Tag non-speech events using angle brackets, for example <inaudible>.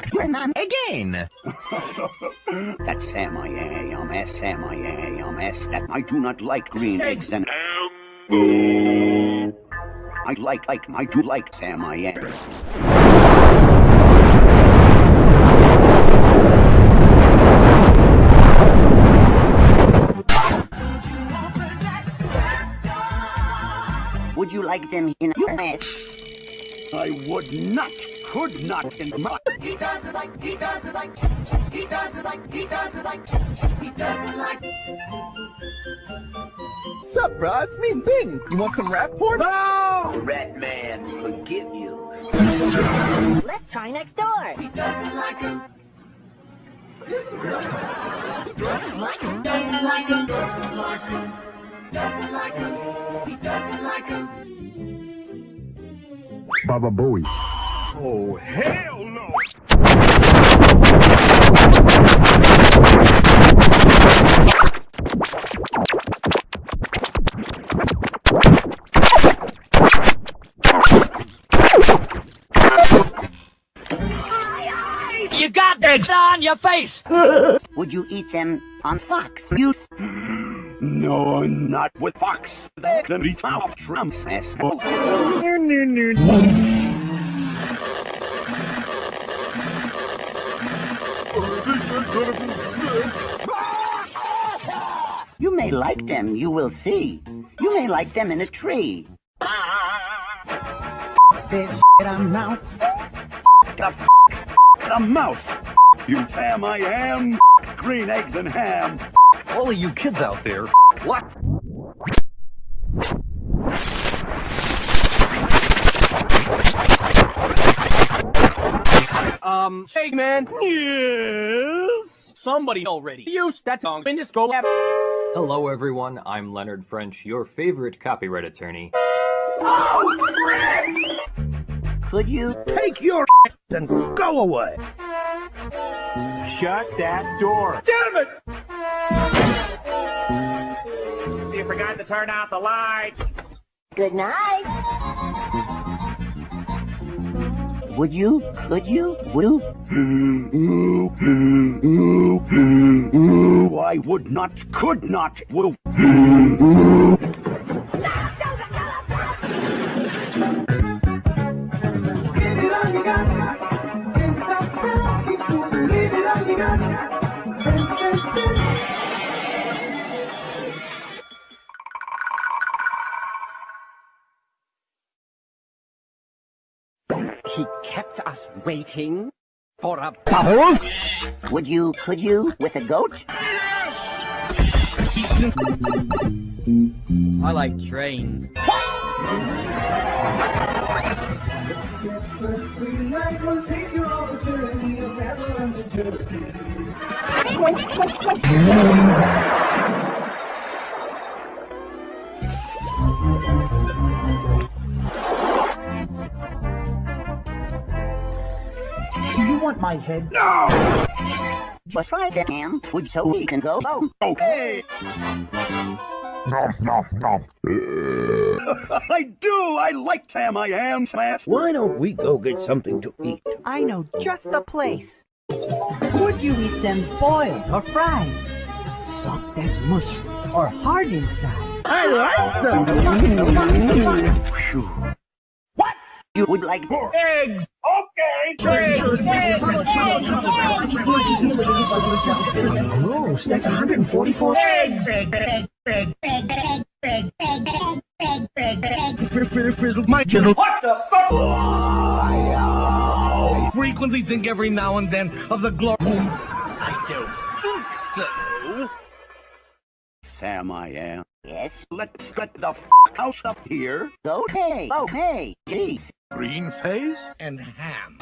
Again. <laughs> That's Sam I am, S Sam I am, S that I do not like green eggs and I like like I do like Sam I am. Would you like them in your mess? I would not, could not in my He doesn't like, he doesn't like, he doesn't like, he doesn't like, he doesn't like. Sup, bro? It's me, Bing. You want some rap porn? No! Red man forgive you. Let's try next door. He doesn't like him. Doesn't like him. Doesn't like him. Doesn't like him. Doesn't like him. He doesn't like him. Baba Booey. Oh, hell no! You got eggs on your face. Would you eat them on fox? You No, not with Fox. That's an eat off Trump's ass. You may like them, you will see. You may like them in a tree. This I'm now. The mouse. You Sam I am. Green eggs and ham. All of you kids out there. What? Um, hey man. Yes. Somebody already used that song in this go app. Hello, everyone. I'm Leonard French, your favorite copyright attorney. Oh, Could you? Take your and go away. Shut that door. Damn it! You forgot to turn out the lights. Good night. Would you? Could you? Will? I would not, could not, will. He kept us waiting for a bubble? Would you? Could you? With a goat? I like trains. Want my head? No! But try that, Ham. Would so we can go? Oh, Okay. <laughs> I do. I like Sam I am. Smash. Why don't we go get something to eat? I know just the place. Would you eat them boiled or fried? Soft as mush or hard inside? I like them. What? you would like Eggs. Okay. Gross, that's 144 eggs. Frizzle, my chisel. What the fuck? Frequently think every now and then of the glory. I don't think so. Sam I am. Yes. Let's get the f house up here. Okay. Okay. Jeez. Green face and ham.